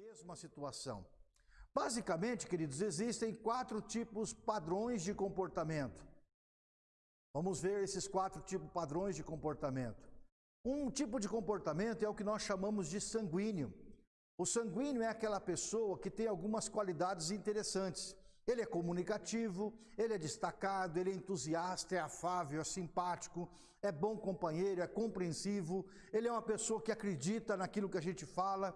mesma situação. Basicamente, queridos, existem quatro tipos padrões de comportamento. Vamos ver esses quatro tipos padrões de comportamento. Um tipo de comportamento é o que nós chamamos de sanguíneo. O sanguíneo é aquela pessoa que tem algumas qualidades interessantes. Ele é comunicativo, ele é destacado, ele é entusiasta, é afável, é simpático, é bom companheiro, é compreensivo, ele é uma pessoa que acredita naquilo que a gente fala.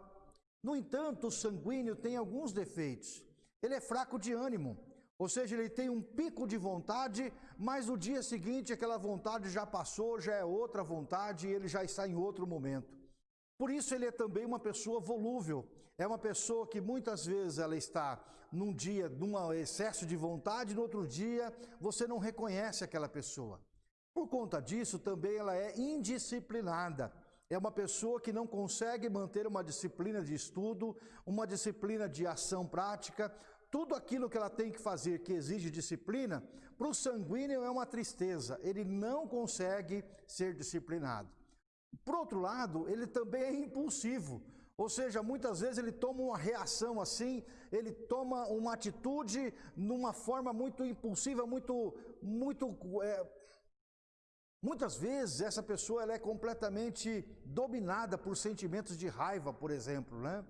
No entanto, o sanguíneo tem alguns defeitos. Ele é fraco de ânimo, ou seja, ele tem um pico de vontade, mas no dia seguinte aquela vontade já passou, já é outra vontade e ele já está em outro momento. Por isso ele é também uma pessoa volúvel. É uma pessoa que muitas vezes ela está num dia num excesso de vontade, no outro dia você não reconhece aquela pessoa. Por conta disso, também ela é indisciplinada. É uma pessoa que não consegue manter uma disciplina de estudo, uma disciplina de ação prática, tudo aquilo que ela tem que fazer que exige disciplina, para o sanguíneo é uma tristeza, ele não consegue ser disciplinado. Por outro lado, ele também é impulsivo, ou seja, muitas vezes ele toma uma reação assim, ele toma uma atitude numa forma muito impulsiva, muito, muito, é, muitas vezes essa pessoa ela é completamente dominada por sentimentos de raiva, por exemplo, né?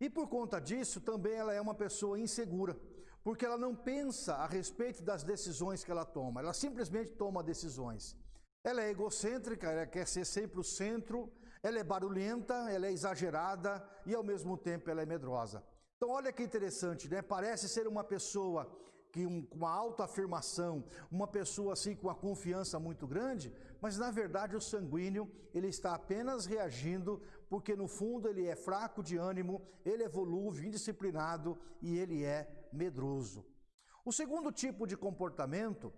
E por conta disso, também ela é uma pessoa insegura, porque ela não pensa a respeito das decisões que ela toma, ela simplesmente toma decisões. Ela é egocêntrica, ela quer ser sempre o centro, ela é barulhenta, ela é exagerada e ao mesmo tempo ela é medrosa. Então olha que interessante, né? Parece ser uma pessoa que um, com uma autoafirmação, uma pessoa assim com uma confiança muito grande, mas na verdade o sanguíneo, ele está apenas reagindo porque no fundo ele é fraco de ânimo, ele é volúvel, indisciplinado e ele é medroso. O segundo tipo de comportamento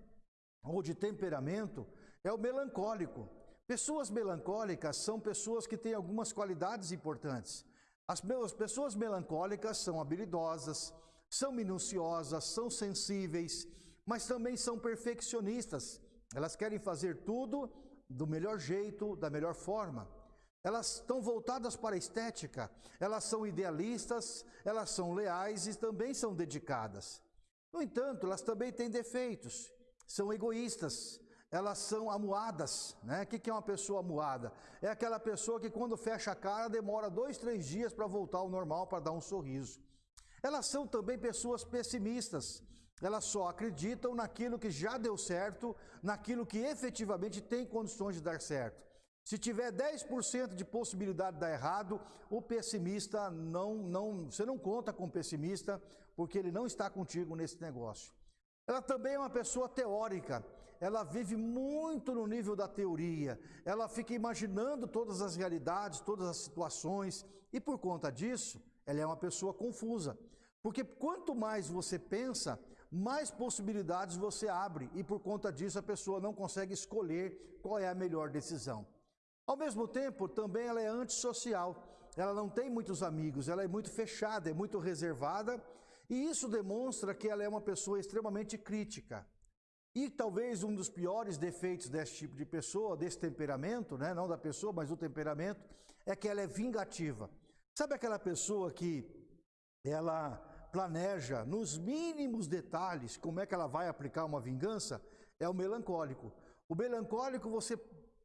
ou de temperamento é o melancólico. Pessoas melancólicas são pessoas que têm algumas qualidades importantes. As pessoas melancólicas são habilidosas, são minuciosas, são sensíveis, mas também são perfeccionistas. Elas querem fazer tudo do melhor jeito, da melhor forma. Elas estão voltadas para a estética, elas são idealistas, elas são leais e também são dedicadas. No entanto, elas também têm defeitos, são egoístas, elas são amuadas. Né? O que é uma pessoa amuada? É aquela pessoa que quando fecha a cara demora dois, três dias para voltar ao normal, para dar um sorriso. Elas são também pessoas pessimistas. Elas só acreditam naquilo que já deu certo, naquilo que efetivamente tem condições de dar certo. Se tiver 10% de possibilidade de dar errado, o pessimista não, não, você não conta com o pessimista, porque ele não está contigo nesse negócio. Ela também é uma pessoa teórica, ela vive muito no nível da teoria, ela fica imaginando todas as realidades, todas as situações, e por conta disso, ela é uma pessoa confusa. Porque quanto mais você pensa, mais possibilidades você abre e por conta disso a pessoa não consegue escolher qual é a melhor decisão. Ao mesmo tempo, também ela é antissocial. Ela não tem muitos amigos, ela é muito fechada, é muito reservada e isso demonstra que ela é uma pessoa extremamente crítica. E talvez um dos piores defeitos desse tipo de pessoa, desse temperamento, né, não da pessoa, mas do temperamento, é que ela é vingativa. Sabe aquela pessoa que ela planeja nos mínimos detalhes como é que ela vai aplicar uma vingança, é o melancólico. O melancólico, você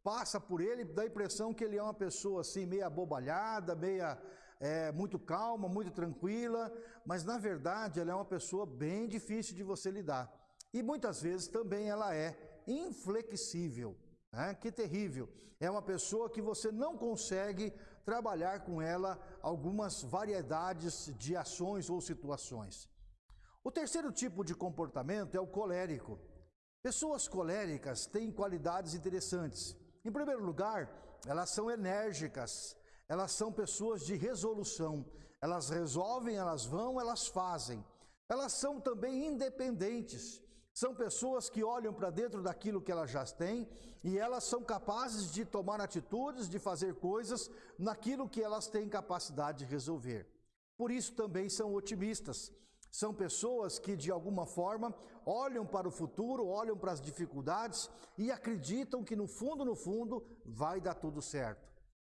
passa por ele, dá a impressão que ele é uma pessoa assim, meia abobalhada, meia é, muito calma, muito tranquila, mas na verdade ela é uma pessoa bem difícil de você lidar. E muitas vezes também ela é inflexível. Que terrível. É uma pessoa que você não consegue trabalhar com ela algumas variedades de ações ou situações. O terceiro tipo de comportamento é o colérico. Pessoas coléricas têm qualidades interessantes. Em primeiro lugar, elas são enérgicas, elas são pessoas de resolução. Elas resolvem, elas vão, elas fazem. Elas são também independentes. São pessoas que olham para dentro daquilo que elas já têm e elas são capazes de tomar atitudes, de fazer coisas naquilo que elas têm capacidade de resolver. Por isso também são otimistas. São pessoas que, de alguma forma, olham para o futuro, olham para as dificuldades e acreditam que, no fundo, no fundo, vai dar tudo certo.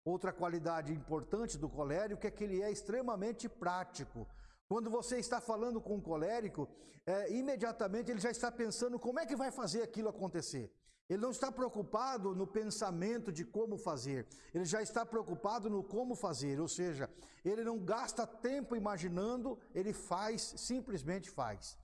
Outra qualidade importante do colérico é que ele é extremamente prático. Quando você está falando com um colérico, é, imediatamente ele já está pensando como é que vai fazer aquilo acontecer. Ele não está preocupado no pensamento de como fazer, ele já está preocupado no como fazer, ou seja, ele não gasta tempo imaginando, ele faz, simplesmente faz.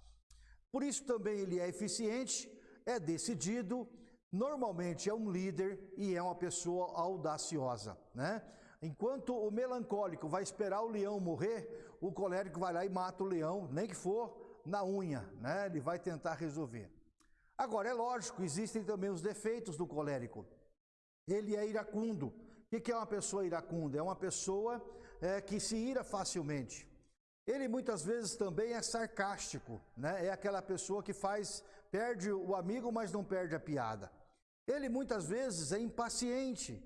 Por isso também ele é eficiente, é decidido, normalmente é um líder e é uma pessoa audaciosa, né? Enquanto o melancólico vai esperar o leão morrer, o colérico vai lá e mata o leão, nem que for na unha, né? Ele vai tentar resolver. Agora, é lógico, existem também os defeitos do colérico. Ele é iracundo. O que é uma pessoa iracunda? É uma pessoa é, que se ira facilmente. Ele muitas vezes também é sarcástico, né? É aquela pessoa que faz, perde o amigo, mas não perde a piada. Ele muitas vezes é impaciente.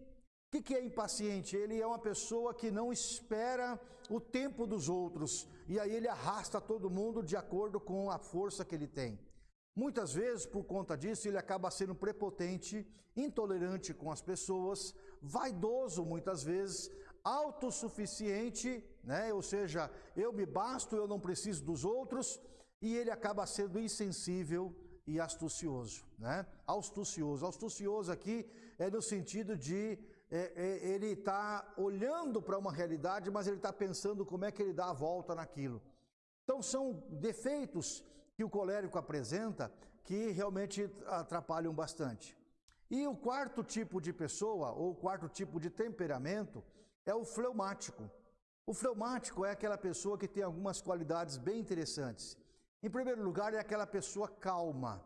O que é impaciente? Ele é uma pessoa que não espera o tempo dos outros e aí ele arrasta todo mundo de acordo com a força que ele tem. Muitas vezes, por conta disso, ele acaba sendo prepotente, intolerante com as pessoas, vaidoso muitas vezes, autossuficiente, né? ou seja, eu me basto, eu não preciso dos outros, e ele acaba sendo insensível e astucioso, né? Astucioso. Astucioso aqui é no sentido de é, é, ele está olhando para uma realidade, mas ele está pensando como é que ele dá a volta naquilo. Então são defeitos que o colérico apresenta que realmente atrapalham bastante. E o quarto tipo de pessoa, ou o quarto tipo de temperamento, é o fleumático. O fleumático é aquela pessoa que tem algumas qualidades bem interessantes. Em primeiro lugar, é aquela pessoa calma,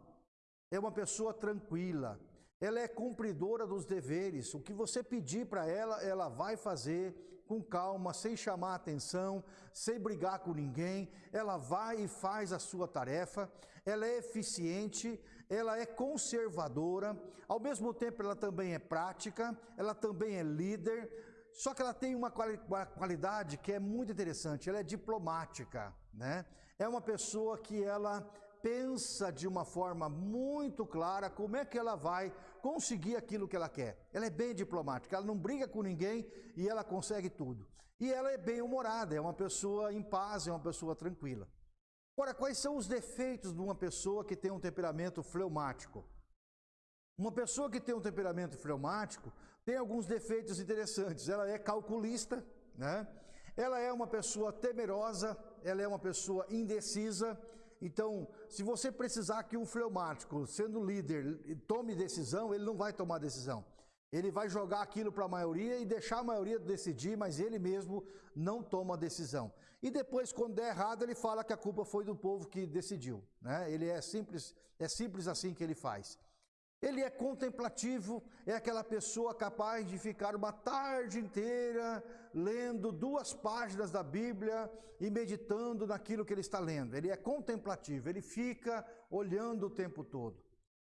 é uma pessoa tranquila, ela é cumpridora dos deveres. O que você pedir para ela, ela vai fazer com calma, sem chamar atenção, sem brigar com ninguém. Ela vai e faz a sua tarefa. Ela é eficiente, ela é conservadora. Ao mesmo tempo, ela também é prática, ela também é líder. Só que ela tem uma qualidade que é muito interessante, ela é diplomática, né? É uma pessoa que ela pensa de uma forma muito clara como é que ela vai conseguir aquilo que ela quer. Ela é bem diplomática, ela não briga com ninguém e ela consegue tudo. E ela é bem humorada, é uma pessoa em paz, é uma pessoa tranquila. Ora, quais são os defeitos de uma pessoa que tem um temperamento fleumático? Uma pessoa que tem um temperamento fleumático tem alguns defeitos interessantes. Ela é calculista, né? Ela é uma pessoa temerosa, ela é uma pessoa indecisa, então, se você precisar que um fleumático, sendo líder, tome decisão, ele não vai tomar decisão. Ele vai jogar aquilo para a maioria e deixar a maioria decidir, mas ele mesmo não toma decisão. E depois, quando der errado, ele fala que a culpa foi do povo que decidiu. Né? Ele é simples, é simples assim que ele faz. Ele é contemplativo, é aquela pessoa capaz de ficar uma tarde inteira lendo duas páginas da Bíblia e meditando naquilo que ele está lendo. Ele é contemplativo, ele fica olhando o tempo todo.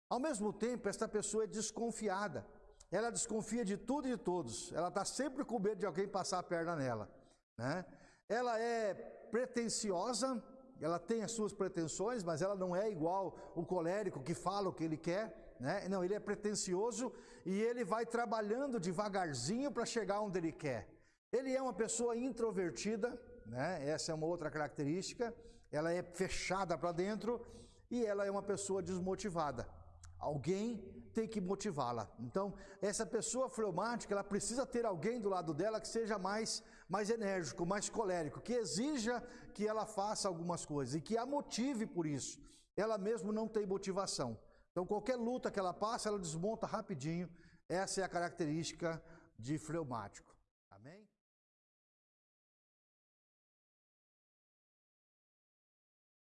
Ao mesmo tempo, esta pessoa é desconfiada. Ela desconfia de tudo e de todos. Ela está sempre com medo de alguém passar a perna nela. Né? Ela é pretensiosa, ela tem as suas pretensões, mas ela não é igual o colérico que fala o que ele quer. Né? Não, ele é pretensioso e ele vai trabalhando devagarzinho para chegar onde ele quer. Ele é uma pessoa introvertida, né? essa é uma outra característica. Ela é fechada para dentro e ela é uma pessoa desmotivada. Alguém tem que motivá-la. Então, essa pessoa fleumática, ela precisa ter alguém do lado dela que seja mais, mais enérgico, mais colérico, que exija que ela faça algumas coisas e que a motive por isso. Ela mesmo não tem motivação. Então, qualquer luta que ela passa, ela desmonta rapidinho. Essa é a característica de fleumático.